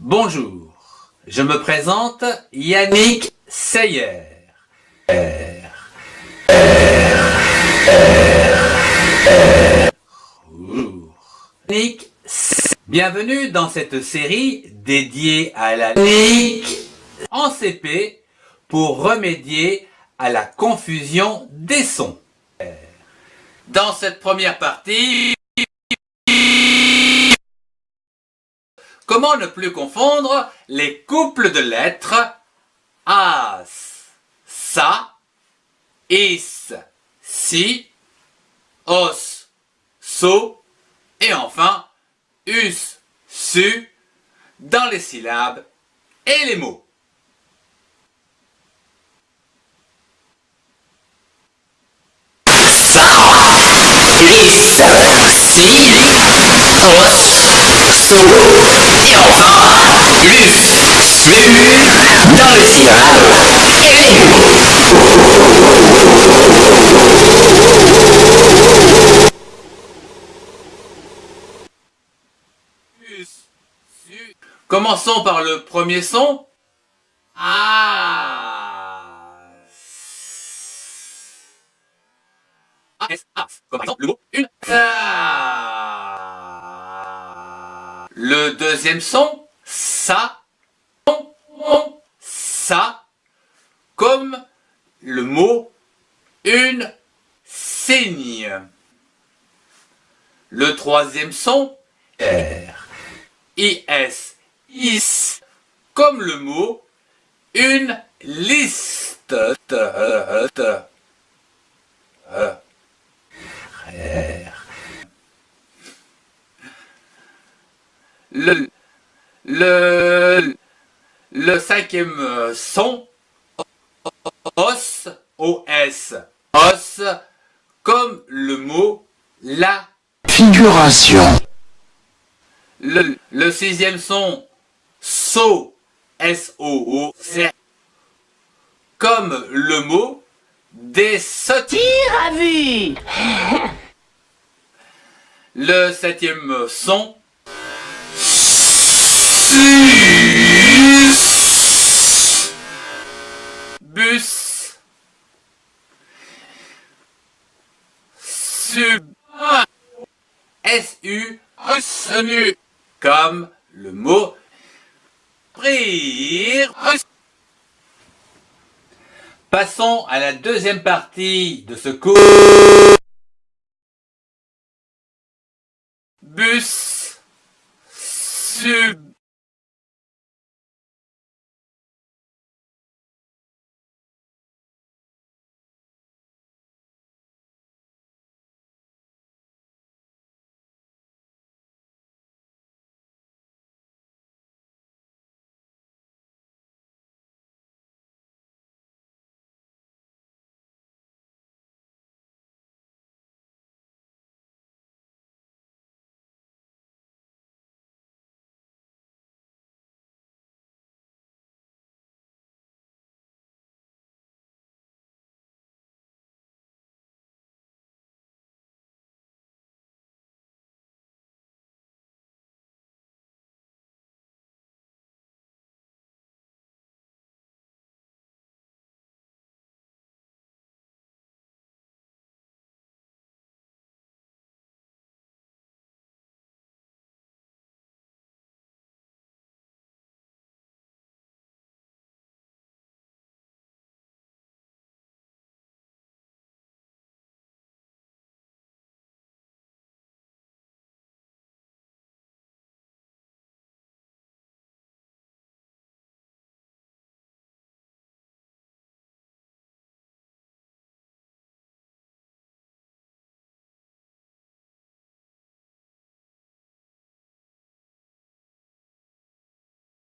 Bonjour, je me présente Yannick Seyer. Yannick, bienvenue dans cette série dédiée à la en CP pour remédier à la confusion des sons. Dans cette première partie, comment ne plus confondre les couples de lettres as, sa, is, si, os, so et enfin us, su dans les syllabes et les mots. Et enfin, lus, su, dans le syllabe, et Commençons par le premier son. Ah. S, A, comme par exemple le mot deuxième son, ça, comme le mot une saigne. Le troisième son, R, I, S, is, comme le mot une liste. Le, le, le cinquième son, os, os, os, comme le mot la figuration. Le, le sixième son, so, s-o-o, comme le mot des sottises à vue. Le septième son. Bus. Sub. S-U. Senu. Comme le mot. Rire. Passons à la deuxième partie de ce cours. Bus. Sub.